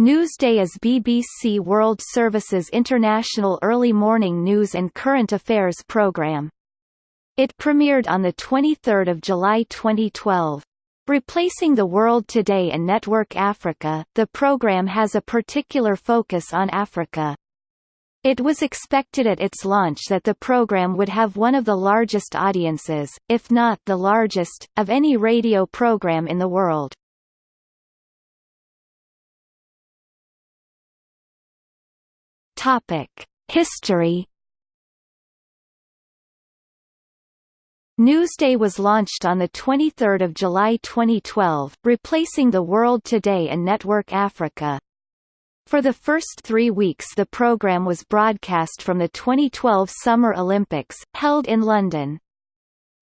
Newsday is BBC World Service's international early morning news and current affairs programme. It premiered on 23 July 2012. Replacing The World Today and Network Africa, the program has a particular focus on Africa. It was expected at its launch that the program would have one of the largest audiences, if not the largest, of any radio program in the world. History. Newsday was launched on 23 July 2012, replacing The World Today and Network Africa. For the first three weeks the program was broadcast from the 2012 Summer Olympics, held in London.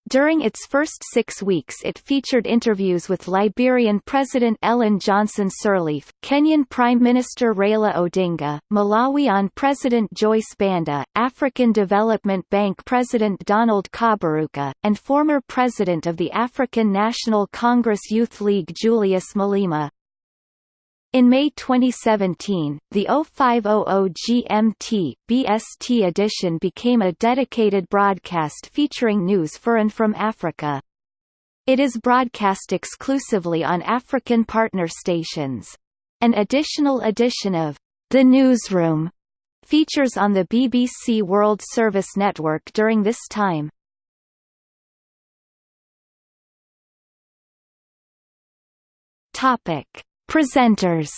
During its first six weeks it featured interviews with Liberian President Ellen Johnson Sirleaf, Kenyan Prime Minister Raila Odinga, Malawian President Joyce Banda, African Development Bank President Donald Kaberuka, and former President of the African National Congress Youth League Julius Malema. In May 2017, the 0500 GMT BST edition became a dedicated broadcast featuring news for and from Africa. It is broadcast exclusively on African partner stations. An additional edition of The Newsroom features on the BBC World Service Network during this time. Topic Presenters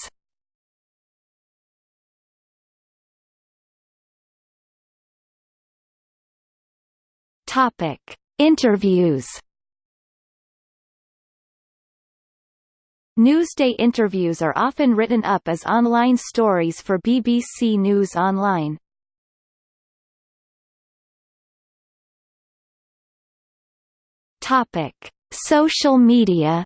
Topic: Interviews. Newsday interviews are often written up as online stories for BBC News Online. Topic: Social media.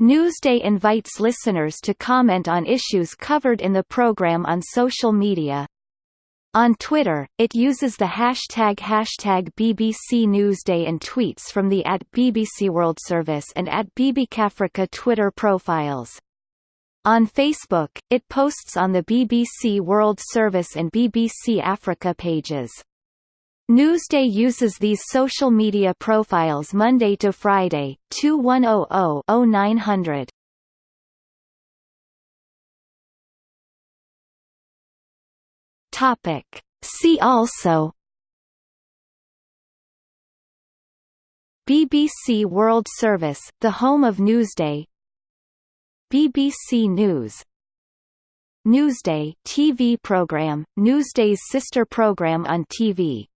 Newsday invites listeners to comment on issues covered in the program on social media. On Twitter, it uses the hashtag hashtag BBC Newsday and tweets from the at BBC World Service and at BBCAfrica Twitter profiles. On Facebook, it posts on the BBC World Service and BBC Africa pages. Newsday uses these social media profiles Monday to Friday, 2100-0900. Topic. See also BBC World Service, the home of Newsday BBC News Newsday TV program, Newsday's sister program on TV